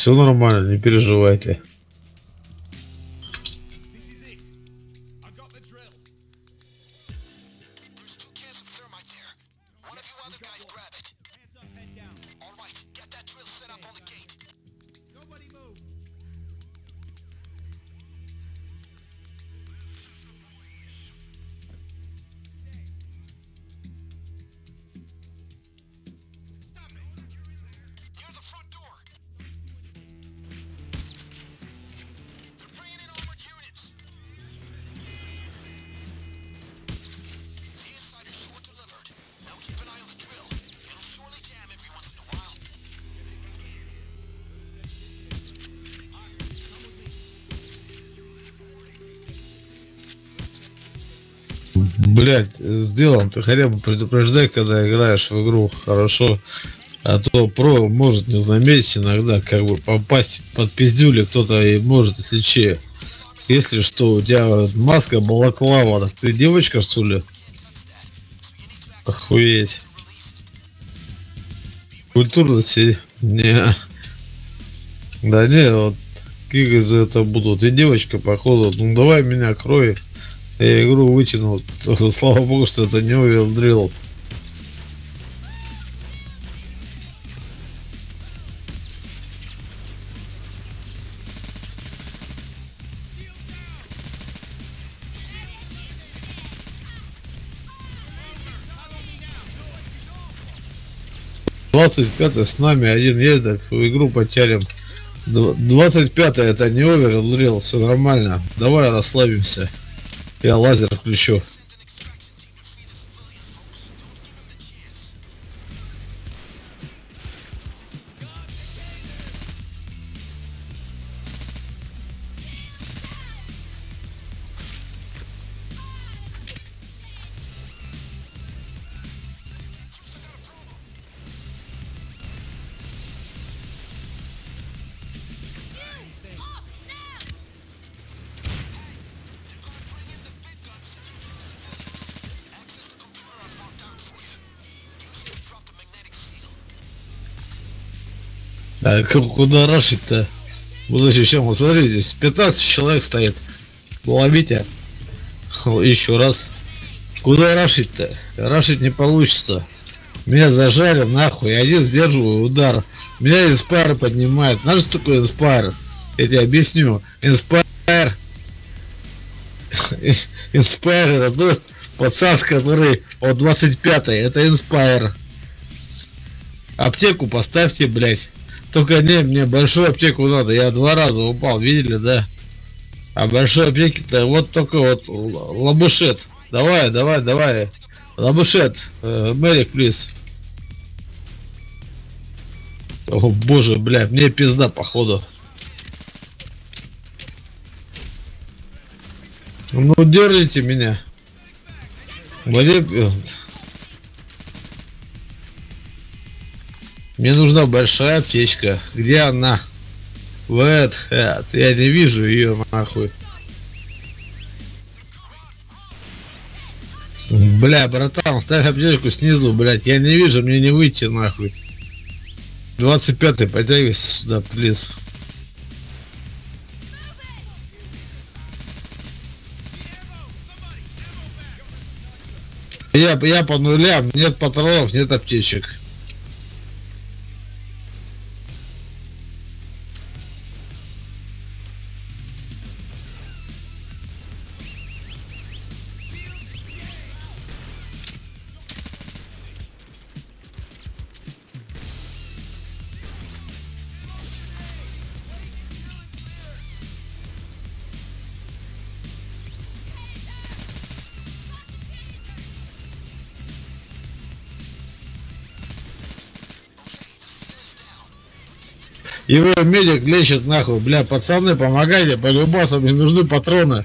Все нормально, не переживайте. Блять, сделан, ты хотя бы предупреждай, когда играешь в игру хорошо. А то про может не заметить иногда, как бы попасть под пиздюли кто-то и может, если че. Если что, у тебя маска балаклава, так ты девочка что ли? Охуеть. Культурности? Не. Да не, вот за это буду. Ты девочка, походу. Ну давай меня крой. Я игру вытянул. Слава богу, что это не овердрил. Двадцать пятый с нами один едет, в игру. Двадцать пятое это не овердрил, все нормально. Давай расслабимся. Я лазер включу. А куда рашить-то? Буду еще, вот смотри, здесь 15 человек стоит. Ловите. Еще раз. Куда рашить-то? Рашить не получится. Меня зажали нахуй, один сдерживаю удар. Меня inspire поднимает. Знаешь, что такое inspire? Я тебе объясню. Inspire. Inspire это то есть пацан, который от 25 это inspire. Аптеку поставьте, блядь. Только не, мне большую аптеку надо. Я два раза упал, видели, да? А большой аптеки-то вот только вот лабушет. Давай, давай, давай. Лабушет. Мэрик, плиз. О боже, бля, мне пизда походу. Ну держите меня. Владимир, Мне нужна большая аптечка. Где она? Вот, э, я не вижу ее нахуй. Бля, братан, ставь аптечку снизу, блядь. Я не вижу, мне не выйти нахуй. 25-й, подтягивайся сюда, плиз. Я, я по нулям, нет патронов, нет аптечек. Его медик лечит нахуй, бля, пацаны, помогайте, по любасу, мне нужны патроны.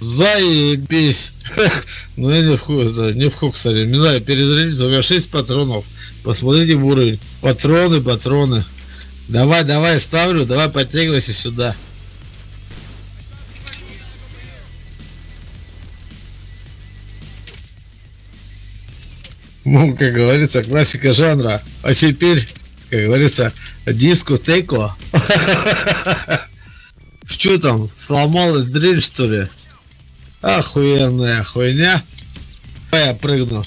Заебись. Ну я не в хуй, да, не в хуй, кстати. Не знаю, перезарядиться, у меня 6 патронов. Посмотрите в уровень. Патроны, патроны. Давай, давай, ставлю, давай подтягивайся сюда. Ну, как говорится, классика жанра. А теперь, как говорится, дискотеко. Что там, сломалась дрель, что ли? Охуенная хуйня. Давай я прыгну.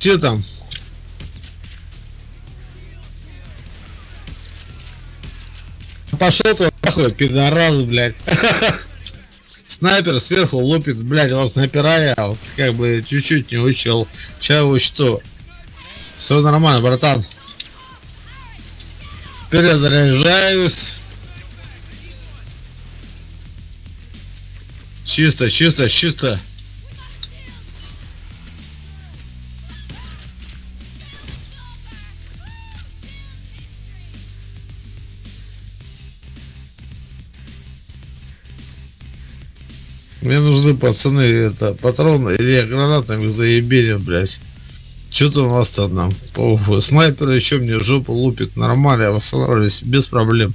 Что там? Пошел ты нахуй, пидорас, блядь. Снайпер сверху лупит, блядь, вот снайпера я вот как бы чуть-чуть не учил. Сейчас учту. Все нормально, братан. Перезаряжаюсь. Чисто, чисто, чисто. Мне нужны пацаны, это, патроны или гранатами заебили, блядь. Что-то у нас там нам. Снайпер еще мне жопу лупит. Нормально, я восстанавливаюсь без проблем.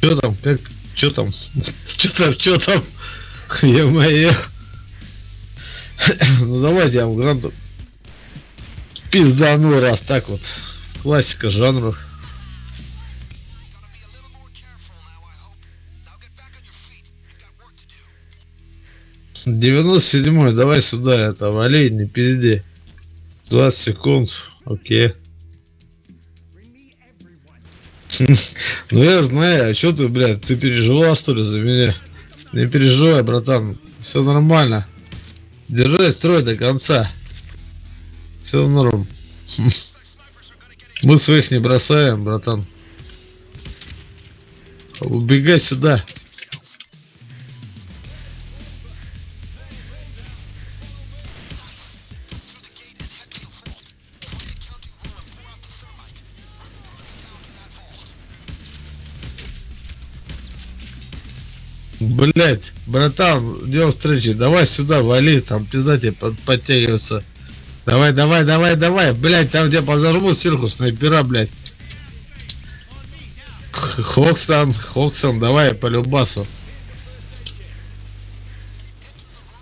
Что там? Как? Что там? Что там? Что там? Е-мое. Ну давайте я вам гранату пиздану раз так вот. Классика жанра. 97 давай сюда это, вали, не пизди. 20 секунд, окей. Ну я знаю, а что ты, блядь, ты переживал что ли за меня? Не переживай, братан, все нормально. Держи строй до конца. Все норм. Мы своих не бросаем, братан. Убегай сюда. Блять, братан, дело встречи, давай сюда, вали, там пизда тебе под- подтягиваться. Давай, давай, давай, давай, блять, там где позажмут сверху снайпера, блять. Хоксан, Хоксан, давай по любасу.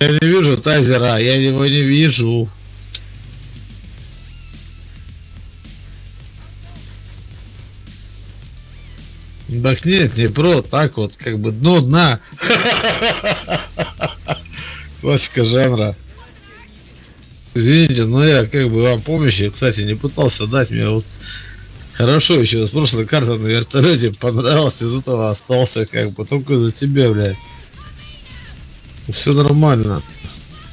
Я не вижу тазера, я его не вижу. Так нет, не про, так вот, как бы дно дна. Классика жанра. Извините, но я как бы вам помощи, кстати, не пытался дать мне вот хорошо еще с прошлой карты на вертолете понравилось, из этого остался как бы только за тебя, блядь. Все нормально.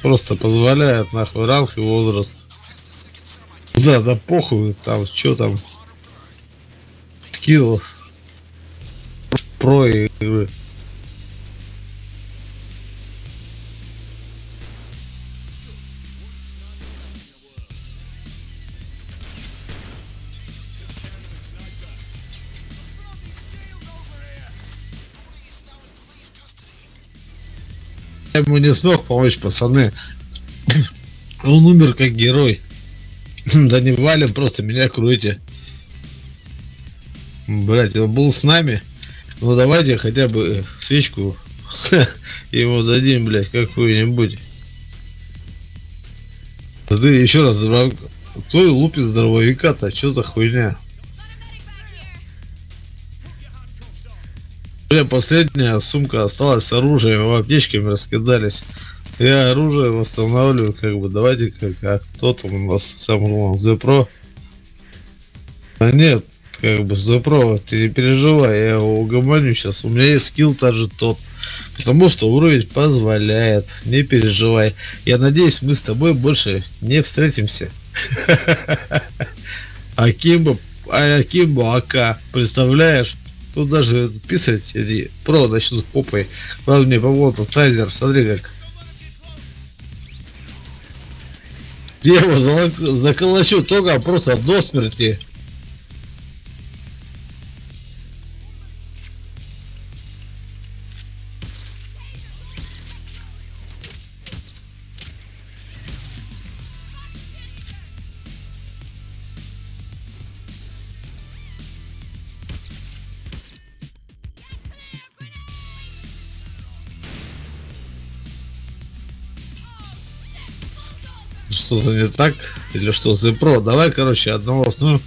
Просто позволяет нахуй ранг и возраст. Да, да похуй, там, что там. Скилл. Про игры. Я ему не смог помочь, пацаны. Он умер как герой. Да не валим, просто меня кройте. Блять, он был с нами. Ну давайте хотя бы свечку ему дадим, блядь, какую-нибудь. Да ты еще раз, кто лупит здоровяка-то? Что за хуйня? Бля, последняя сумка осталась с оружием, в аптечками раскидались. Я оружие восстанавливаю, как бы, давайте как, а кто там у нас сам главный, Зепро? А нет, как бы, Зепро, ты не переживай, я его угомоню сейчас, у меня есть скилл даже тот. Потому что уровень позволяет, не переживай. Я надеюсь, мы с тобой больше не встретимся. Акимбо, а Акимбо АК, представляешь? Тут даже писать эти про начнут попой. Ладно, мне помогут тайзер, смотри как. Я его заколочу только просто до смерти. Что-то не так? Или что, Зепро? Давай, короче, одного ну,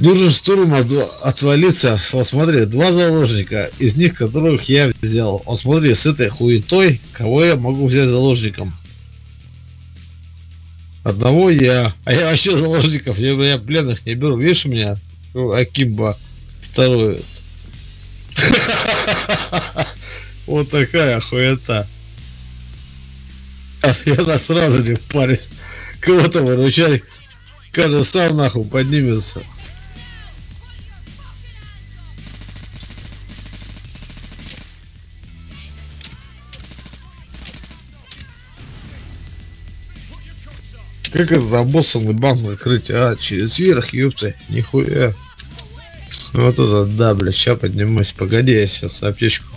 Нужен штурм от- отвалиться. Вот смотри, два заложника, из них которых я взял. Вот смотри, с этой хуетой, кого я могу взять заложником? Одного я. А я вообще заложников, я, я пленных не беру. Видишь меня? Ну, Акимба. Второй. Вот такая хуета. Я сразу не впарюсь. Кого-то выручай. Каждый сам нахуй поднимется. Как это за боссом банк закрыть? А, через верх, ёпта, нихуя. Вот это да, бля, ща поднимусь. Погоди, я сейчас аптечку.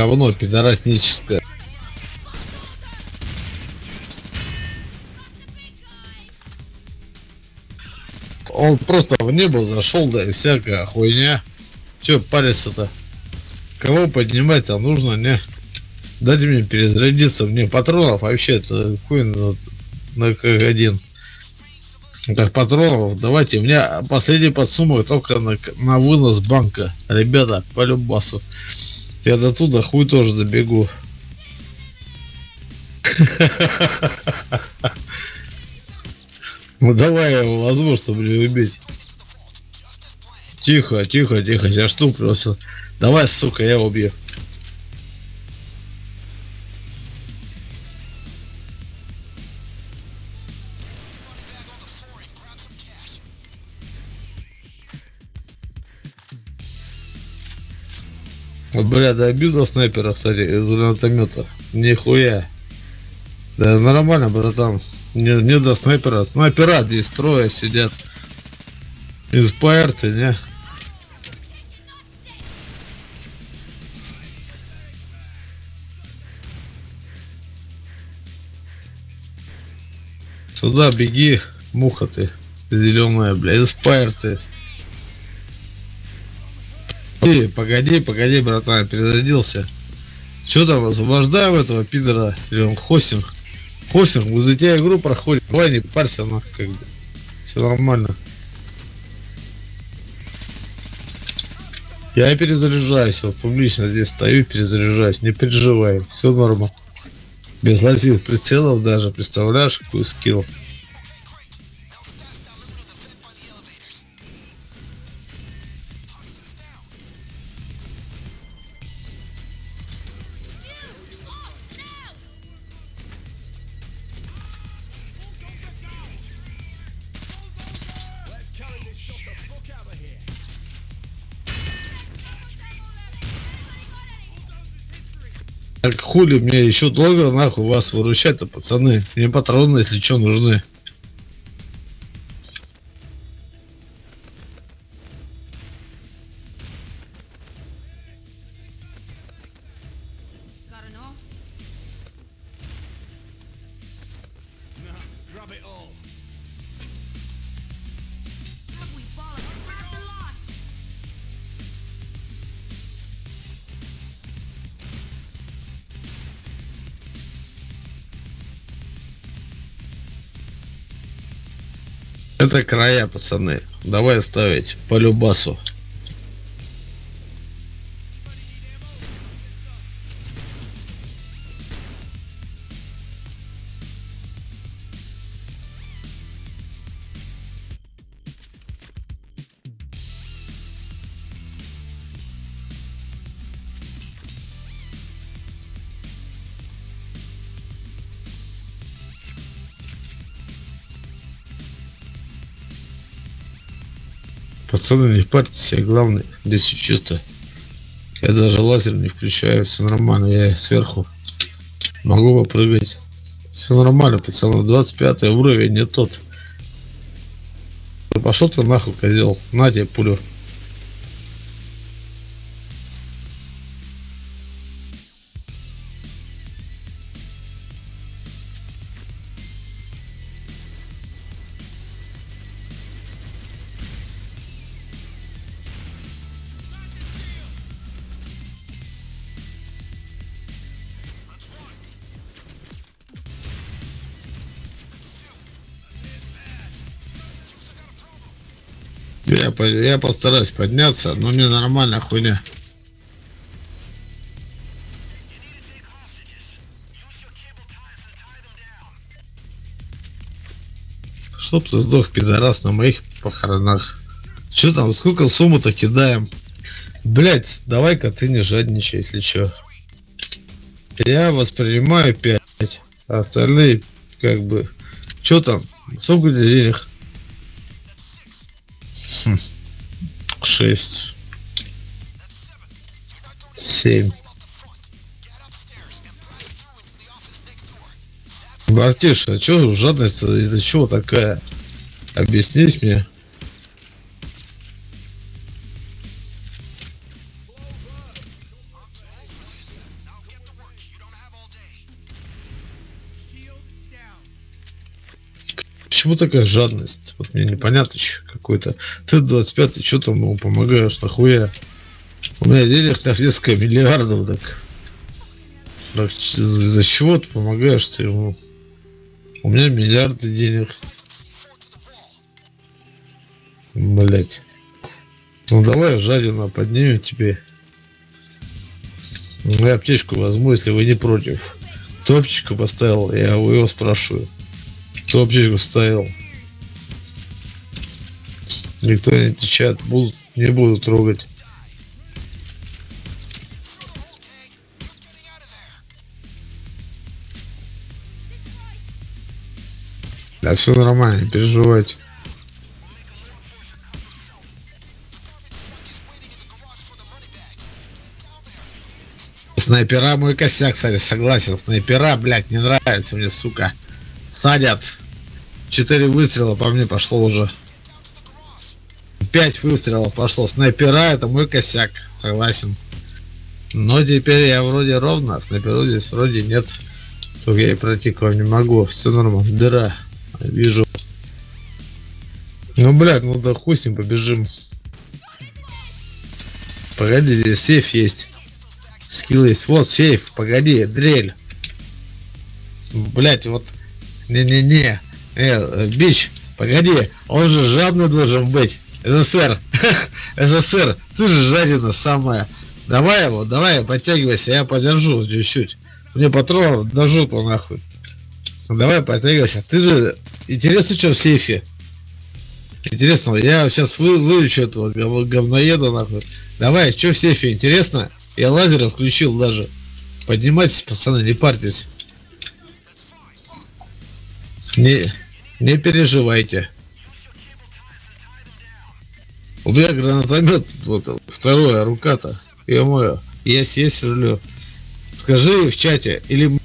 Говно пидорасническое. Он просто в небо зашел, да и всякая хуйня. Че париться-то? Кого поднимать там нужно, не? Дайте мне перезарядиться, мне патронов вообще-то хуй на, на как один. Так, патронов, давайте, у меня последний подсумок только на, на вынос банка. Ребята, по любасу. Я до туда хуй тоже забегу. Ну давай я его возьму, чтобы убить. Тихо, тихо, тихо, я просто. Давай, сука, я убью. Бля, добил до снайпера, кстати, из гранатомета. Нихуя. Да нормально, братан. Не, не до снайпера. Снайпера здесь трое сидят. Из ПРТ, не? Сюда беги, муха ты, зеленая, бля, из. Ты, погоди, погоди, братан, перезарядился. Че там, освобождаем этого пидора? Или он хостинг? Хостинг, мы за тебя игру проходим. Давай не парься, нахуй, как бы. Все нормально. Я перезаряжаюсь, вот публично здесь стою, перезаряжаюсь, не переживай, все норма. Без лазив прицелов даже, представляешь, какой скилл. Так хули мне еще долго нахуй вас выручать-то, пацаны. Мне патроны, если что, нужны. Это края, пацаны. Давай ставить по любасу. Пацаны, не парьтесь, я главный. Здесь всё чисто. Я даже лазер не включаю, все нормально. Я сверху могу попрыгать. Все нормально, пацаны. 25 уровень не тот. Пошел ты нахуй, козел. На тебе пулю. Я, я постараюсь подняться, но мне нормально хуйня. Чтоб ты сдох, пидорас, на моих похоронах. Че там, сколько сумму-то кидаем? Блять, давай-ка ты не жадничай, если чё. Я воспринимаю 5, а остальные как бы... Чё там? Сколько денег? Шесть. Семь. Бартиш, а чё жадность из-за чего такая? Объяснись мне. Почему такая жадность? Вот мне непонятно чё какой-то. Ты 25 что там ему помогаешь, нахуя? У меня денег на несколько миллиардов, так... Так за чего ты помогаешь ты ему? У меня миллиарды денег. Блять. Ну давай, жадина, поднимем тебе. Ну, Я аптечку возьму, если вы не против. Аптечку поставил, я его спрашиваю. Кто аптечку ставил? Никто не отвечает. Будут, не буду трогать. Да все нормально, не переживайте. Снайпера мой косяк, кстати, согласен. Снайпера, блядь, не нравится мне, сука. Садят. Четыре выстрела по мне пошло уже. Пять выстрелов пошло. Снайпера это мой косяк, согласен. Но теперь я вроде ровно, а снайперу здесь вроде нет. Только я и пройти к вам не могу. Все нормально. Дыра. Вижу. Ну, блядь, ну да хуй с ним побежим. Погоди, здесь сейф есть. Скилл есть. Вот сейф. Погоди, дрель. Блять, вот. Не-не-не. Э, э, бич, погоди. Он же жадный должен быть. СССР. СССР. Ты же жадина самая. Давай его, давай, подтягивайся, я подержу чуть-чуть. Мне патронов до жопы нахуй. Давай, подтягивайся. Ты же... Интересно, что в сейфе? Интересно, я сейчас вы, вылечу этого гов- говноеда нахуй. Давай, что в сейфе, интересно? Я лазеры включил даже. Поднимайтесь, пацаны, не парьтесь. Не, не переживайте. У меня гранатомет, вот, вторая рука-то. Ё-моё, есть, есть рулю. Скажи в чате, или